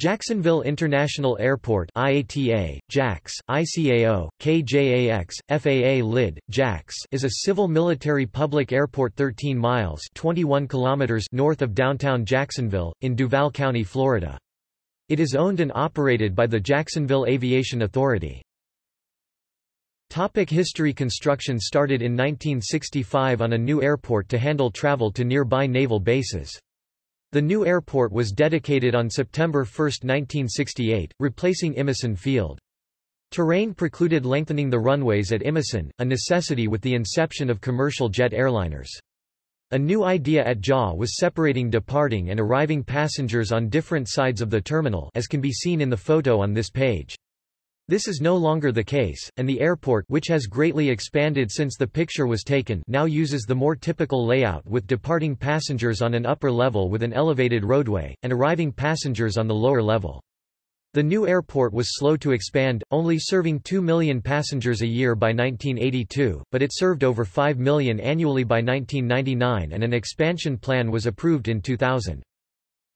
Jacksonville International Airport IATA, JAX, ICAO, KJAX, FAA LID, JAX is a civil military public airport 13 miles 21 kilometers north of downtown Jacksonville, in Duval County, Florida. It is owned and operated by the Jacksonville Aviation Authority. Topic history Construction started in 1965 on a new airport to handle travel to nearby naval bases. The new airport was dedicated on September 1, 1968, replacing Imeson Field. Terrain precluded lengthening the runways at Imeson, a necessity with the inception of commercial jet airliners. A new idea at JAW was separating departing and arriving passengers on different sides of the terminal as can be seen in the photo on this page. This is no longer the case, and the airport which has greatly expanded since the picture was taken now uses the more typical layout with departing passengers on an upper level with an elevated roadway, and arriving passengers on the lower level. The new airport was slow to expand, only serving 2 million passengers a year by 1982, but it served over 5 million annually by 1999 and an expansion plan was approved in 2000.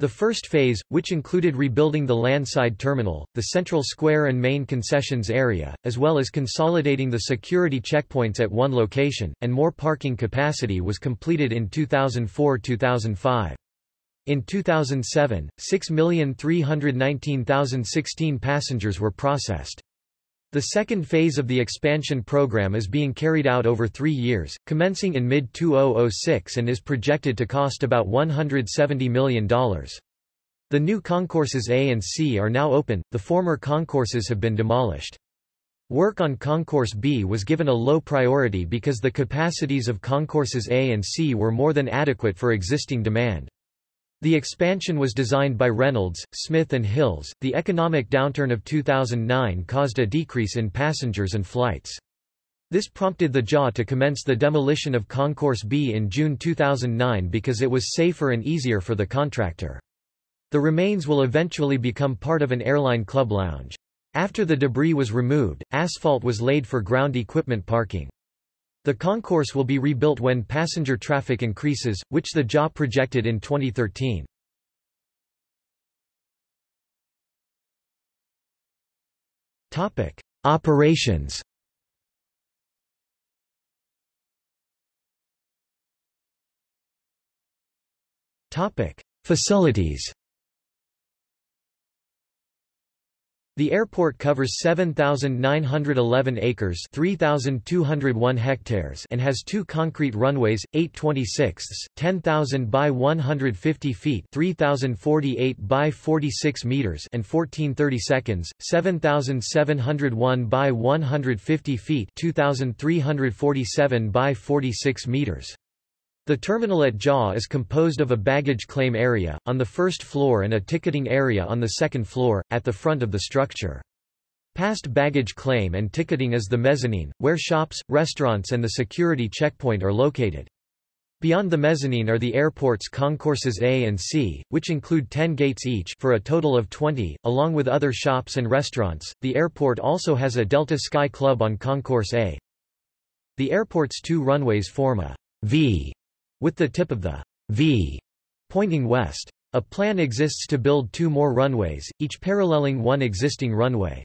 The first phase, which included rebuilding the landside terminal, the central square and main concessions area, as well as consolidating the security checkpoints at one location, and more parking capacity was completed in 2004-2005. In 2007, 6,319,016 passengers were processed. The second phase of the expansion program is being carried out over three years, commencing in mid-2006 and is projected to cost about $170 million. The new concourses A and C are now open, the former concourses have been demolished. Work on Concourse B was given a low priority because the capacities of concourses A and C were more than adequate for existing demand. The expansion was designed by Reynolds, Smith and Hills. The economic downturn of 2009 caused a decrease in passengers and flights. This prompted the JAW to commence the demolition of Concourse B in June 2009 because it was safer and easier for the contractor. The remains will eventually become part of an airline club lounge. After the debris was removed, asphalt was laid for ground equipment parking. The concourse will be rebuilt when passenger traffic increases, which the JAW projected in 2013. Topic: Operations. Topic: Facilities. The airport covers 7,911 acres 3,201 hectares and has two concrete runways, 826 10,000 by 150 feet 3,048 by 46 meters and 1430 seconds, 7,701 by 150 feet 2,347 by 46 meters. The terminal at JAW is composed of a baggage claim area, on the first floor and a ticketing area on the second floor, at the front of the structure. Past baggage claim and ticketing is the mezzanine, where shops, restaurants and the security checkpoint are located. Beyond the mezzanine are the airport's concourses A and C, which include 10 gates each for a total of 20, along with other shops and restaurants. The airport also has a Delta Sky Club on Concourse A. The airport's two runways form a V with the tip of the V pointing west. A plan exists to build two more runways, each paralleling one existing runway.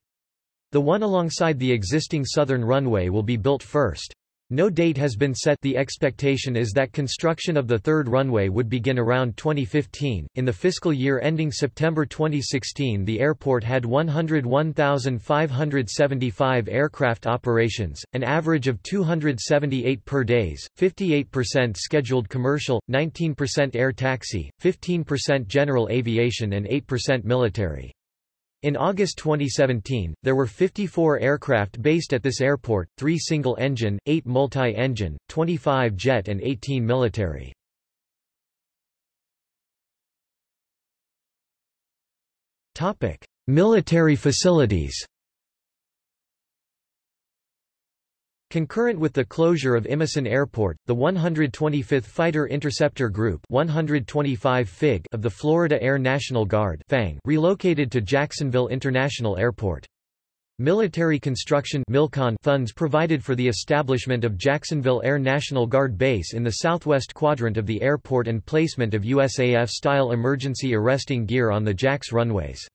The one alongside the existing southern runway will be built first. No date has been set the expectation is that construction of the third runway would begin around 2015. In the fiscal year ending September 2016 the airport had 101,575 aircraft operations, an average of 278 per days, 58% scheduled commercial, 19% air taxi, 15% general aviation and 8% military. In August 2017, there were 54 aircraft based at this airport, 3 single-engine, 8 multi-engine, 25 jet and 18 military. Military facilities Concurrent with the closure of Imeson Airport, the 125th Fighter Interceptor Group 125 FIG of the Florida Air National Guard FANG relocated to Jacksonville International Airport. Military construction Milcon funds provided for the establishment of Jacksonville Air National Guard Base in the southwest quadrant of the airport and placement of USAF-style emergency arresting gear on the JAX runways.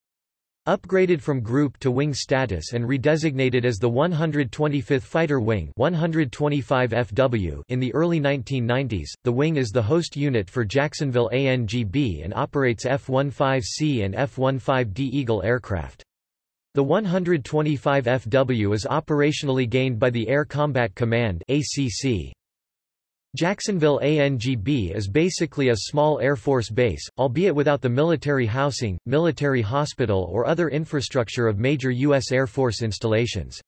Upgraded from group to wing status and redesignated as the 125th Fighter Wing 125 FW in the early 1990s, the wing is the host unit for Jacksonville ANGB and operates F-15C and F-15D Eagle aircraft. The 125 FW is operationally gained by the Air Combat Command ACC. Jacksonville ANGB is basically a small Air Force base, albeit without the military housing, military hospital or other infrastructure of major U.S. Air Force installations.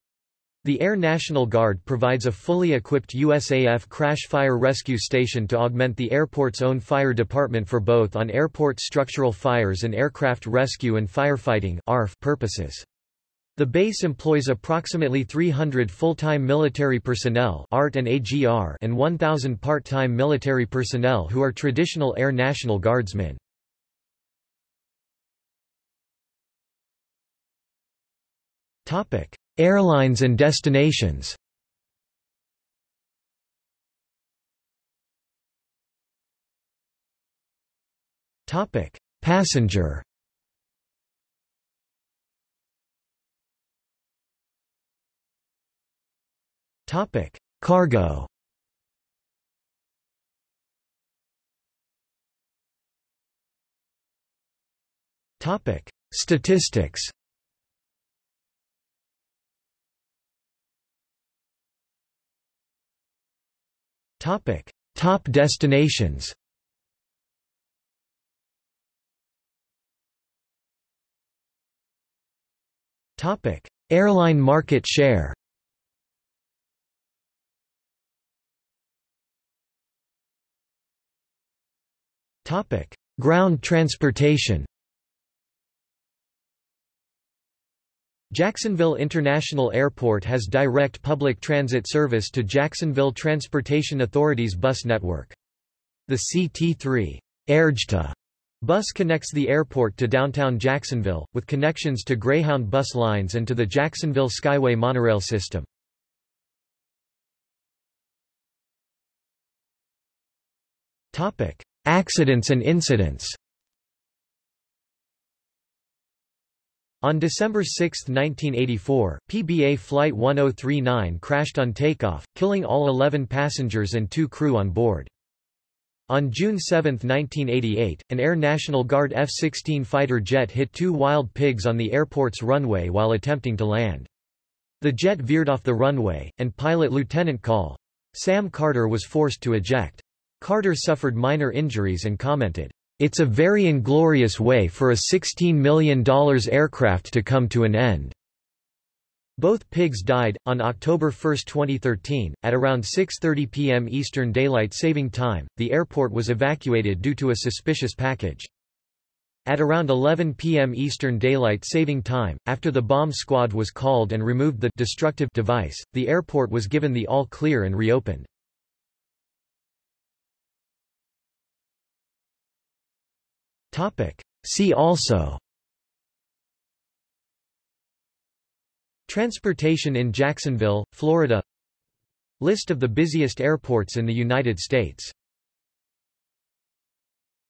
The Air National Guard provides a fully equipped USAF crash fire rescue station to augment the airport's own fire department for both on airport structural fires and aircraft rescue and firefighting purposes. The base employs approximately 300 full-time military personnel ART and, AGR and 1,000 part-time military personnel who are traditional Air National Guardsmen. Airlines and destinations Passenger Topic: Cargo. Topic: Statistics. Topic: Top destinations. Topic: Airline market share. Topic: Ground transportation. Jacksonville International Airport has direct public transit service to Jacksonville Transportation Authority's bus network. The CT3 AirJTA bus connects the airport to downtown Jacksonville, with connections to Greyhound bus lines and to the Jacksonville Skyway monorail system. Topic: Accidents and incidents On December 6, 1984, PBA Flight 1039 crashed on takeoff, killing all 11 passengers and two crew on board. On June 7, 1988, an Air National Guard F-16 fighter jet hit two wild pigs on the airport's runway while attempting to land. The jet veered off the runway, and pilot Lieutenant Col. Sam Carter was forced to eject. Carter suffered minor injuries and commented, "...it's a very inglorious way for a $16 million aircraft to come to an end." Both pigs died. On October 1, 2013, at around 6.30 p.m. Eastern Daylight Saving Time, the airport was evacuated due to a suspicious package. At around 11 p.m. Eastern Daylight Saving Time, after the bomb squad was called and removed the destructive device, the airport was given the all-clear and reopened. See also. Transportation in Jacksonville, Florida. List of the busiest airports in the United States